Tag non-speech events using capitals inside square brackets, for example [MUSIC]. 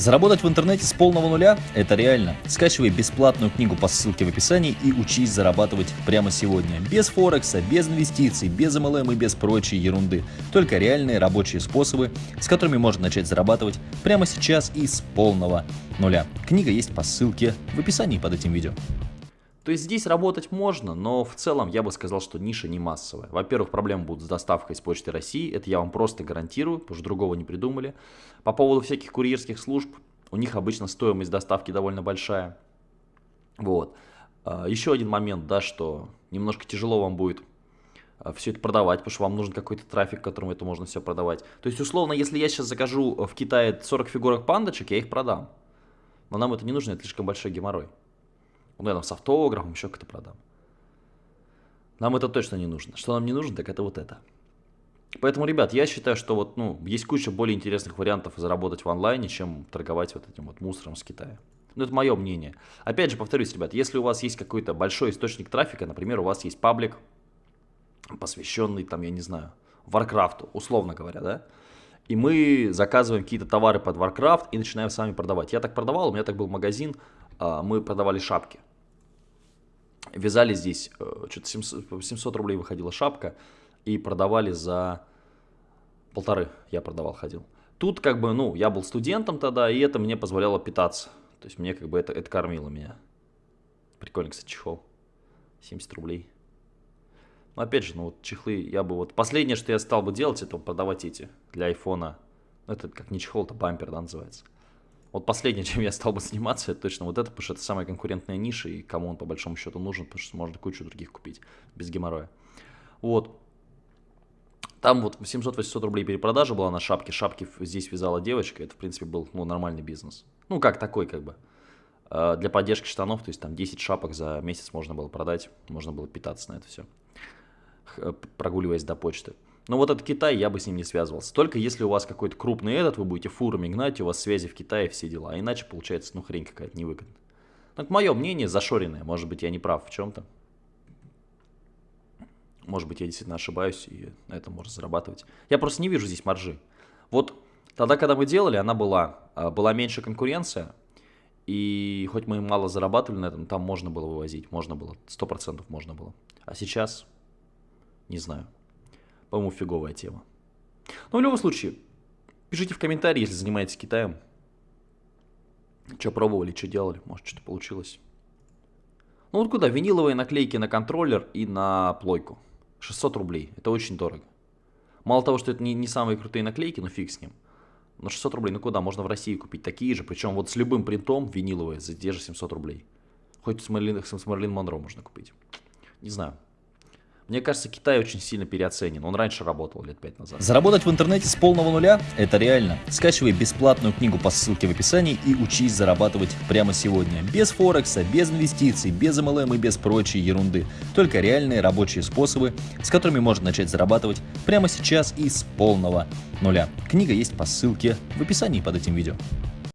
Заработать в интернете с полного нуля – это реально. Скачивай бесплатную книгу по ссылке в описании и учись зарабатывать прямо сегодня. Без Форекса, без инвестиций, без MLM и без прочей ерунды. Только реальные рабочие способы, с которыми можно начать зарабатывать прямо сейчас и с полного нуля. Книга есть по ссылке в описании под этим видео. То есть здесь работать можно, но в целом я бы сказал, что ниша не массовая. Во-первых, проблемы будут с доставкой с почты России, это я вам просто гарантирую, потому что другого не придумали. По поводу всяких курьерских служб, у них обычно стоимость доставки довольно большая. Вот. А, еще один момент, да, что немножко тяжело вам будет а, все это продавать, потому что вам нужен какой-то трафик, которым это можно все продавать. То есть, условно, если я сейчас закажу в Китае 40 фигурок пандочек, я их продам. Но нам это не нужно, это слишком большой геморрой. Ну, я там с автографом еще как-то продам. Нам это точно не нужно. Что нам не нужно, так это вот это. Поэтому, ребят, я считаю, что вот, ну, есть куча более интересных вариантов заработать в онлайне, чем торговать вот этим вот мусором с Китая. Ну, это мое мнение. Опять же, повторюсь, ребят, если у вас есть какой-то большой источник трафика, например, у вас есть паблик, посвященный, там, я не знаю, Warcraft у, условно говоря, да, и мы заказываем какие-то товары под Warcraft и начинаем сами продавать. Я так продавал, у меня так был магазин, а, мы продавали шапки. Вязали здесь, что-то 700, 700 рублей выходила шапка, и продавали за полторы, я продавал, ходил. Тут как бы, ну, я был студентом тогда, и это мне позволяло питаться. То есть мне как бы это, это кормило меня. Прикольный, кстати, чехол. 70 рублей. Но опять же, ну вот чехлы, я бы вот... Последнее, что я стал бы делать, это продавать эти для айфона. Ну, это как не чехол, это бампер, да, называется. Вот последнее, [LAUGHS] чем я стал бы заниматься, это точно вот это, потому что это самая конкурентная ниша, и кому он по большому счету нужен, потому что можно кучу других купить без геморроя. Вот. Там вот 700-800 рублей перепродажа была на шапке, шапки здесь вязала девочка, это в принципе был ну, нормальный бизнес. Ну как такой как бы. А, для поддержки штанов, то есть там 10 шапок за месяц можно было продать, можно было питаться на это все, прогуливаясь до почты. Но вот этот Китай, я бы с ним не связывался. Только если у вас какой-то крупный этот, вы будете фурами гнать, у вас связи в Китае, все дела. А иначе получается, ну, хрень какая-то невыгодная. Это мое мнение, зашоренное. Может быть, я не прав в чем-то. Может быть, я действительно ошибаюсь, и на этом можно зарабатывать. Я просто не вижу здесь маржи. Вот тогда, когда мы делали, она была, а, была меньше конкуренция, и хоть мы мало зарабатывали на этом, там можно было вывозить, можно было, 100% можно было. А сейчас, не знаю, по-моему, фиговая тема. Но в любом случае, пишите в комментарии, если занимаетесь Китаем. Что пробовали, что делали, может что-то получилось. Ну вот куда, виниловые наклейки на контроллер и на плойку. 600 рублей. Это очень дорого. Мало того, что это не, не самые крутые наклейки, но фиг с ним. Но 600 рублей, ну куда? Можно в России купить такие же, причем вот с любым принтом виниловые за те же 700 рублей. Хоть с Марлин, с Марлин Монро можно купить. Не знаю. Мне кажется, Китай очень сильно переоценен. Он раньше работал лет пять назад. Заработать в интернете с полного нуля – это реально. Скачивай бесплатную книгу по ссылке в описании и учись зарабатывать прямо сегодня. Без Форекса, без инвестиций, без MLM и без прочей ерунды. Только реальные рабочие способы, с которыми можно начать зарабатывать прямо сейчас и с полного нуля. Книга есть по ссылке в описании под этим видео.